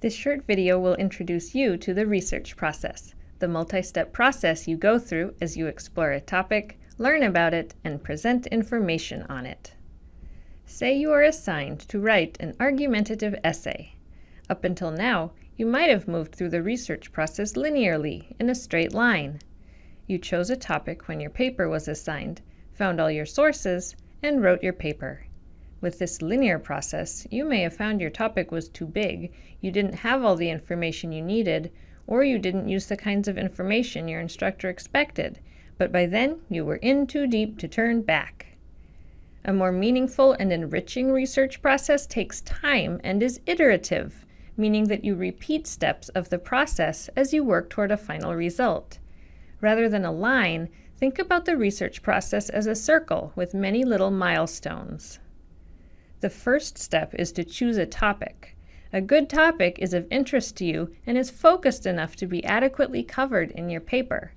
This short video will introduce you to the research process, the multi-step process you go through as you explore a topic, learn about it, and present information on it. Say you are assigned to write an argumentative essay. Up until now, you might have moved through the research process linearly, in a straight line. You chose a topic when your paper was assigned, found all your sources, and wrote your paper. With this linear process, you may have found your topic was too big, you didn't have all the information you needed, or you didn't use the kinds of information your instructor expected, but by then you were in too deep to turn back. A more meaningful and enriching research process takes time and is iterative, meaning that you repeat steps of the process as you work toward a final result. Rather than a line, think about the research process as a circle with many little milestones. The first step is to choose a topic. A good topic is of interest to you and is focused enough to be adequately covered in your paper.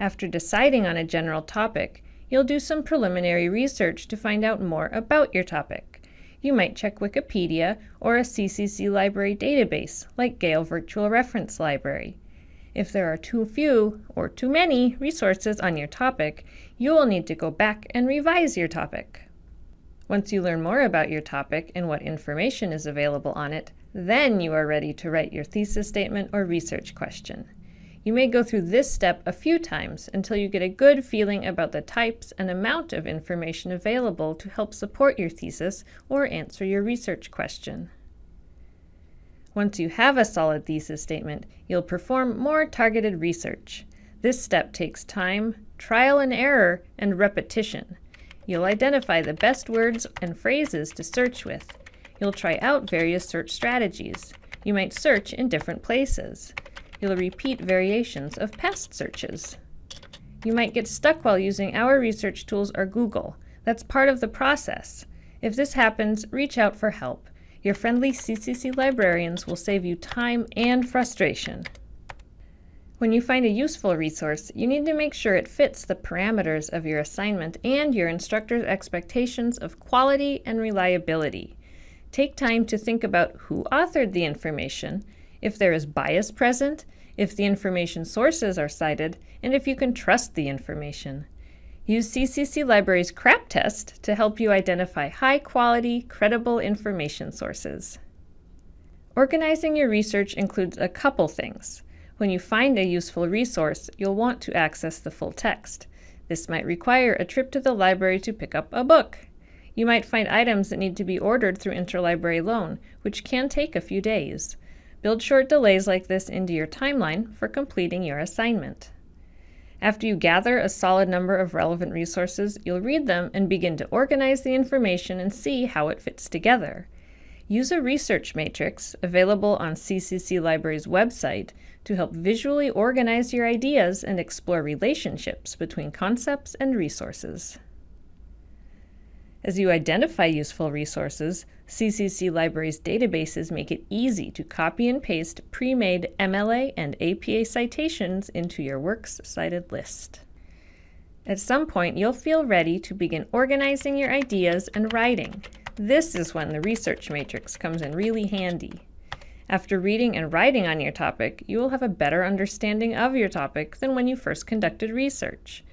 After deciding on a general topic, you'll do some preliminary research to find out more about your topic. You might check Wikipedia or a CCC library database, like Gale Virtual Reference Library. If there are too few or too many resources on your topic, you will need to go back and revise your topic. Once you learn more about your topic and what information is available on it, then you are ready to write your thesis statement or research question. You may go through this step a few times until you get a good feeling about the types and amount of information available to help support your thesis or answer your research question. Once you have a solid thesis statement, you'll perform more targeted research. This step takes time, trial and error, and repetition. You'll identify the best words and phrases to search with. You'll try out various search strategies. You might search in different places. You'll repeat variations of past searches. You might get stuck while using our research tools or Google. That's part of the process. If this happens, reach out for help. Your friendly CCC librarians will save you time and frustration. When you find a useful resource, you need to make sure it fits the parameters of your assignment and your instructor's expectations of quality and reliability. Take time to think about who authored the information, if there is bias present, if the information sources are cited, and if you can trust the information. Use CCC Library's CRAP test to help you identify high-quality, credible information sources. Organizing your research includes a couple things. When you find a useful resource, you'll want to access the full text. This might require a trip to the library to pick up a book. You might find items that need to be ordered through interlibrary loan, which can take a few days. Build short delays like this into your timeline for completing your assignment. After you gather a solid number of relevant resources, you'll read them and begin to organize the information and see how it fits together. Use a research matrix available on CCC Library's website to help visually organize your ideas and explore relationships between concepts and resources. As you identify useful resources, CCC Library's databases make it easy to copy and paste pre-made MLA and APA citations into your Works Cited list. At some point, you'll feel ready to begin organizing your ideas and writing. This is when the research matrix comes in really handy. After reading and writing on your topic, you will have a better understanding of your topic than when you first conducted research.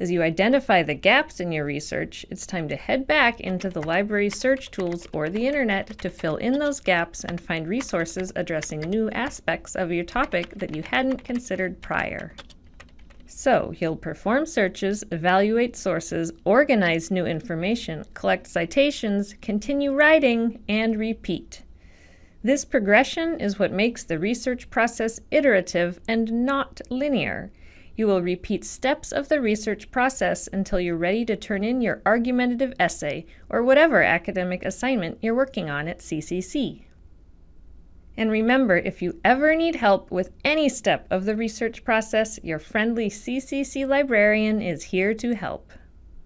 As you identify the gaps in your research, it's time to head back into the library's search tools or the internet to fill in those gaps and find resources addressing new aspects of your topic that you hadn't considered prior. So you'll perform searches, evaluate sources, organize new information, collect citations, continue writing, and repeat. This progression is what makes the research process iterative and not linear. You will repeat steps of the research process until you're ready to turn in your argumentative essay or whatever academic assignment you're working on at CCC. And remember, if you ever need help with any step of the research process, your friendly CCC librarian is here to help.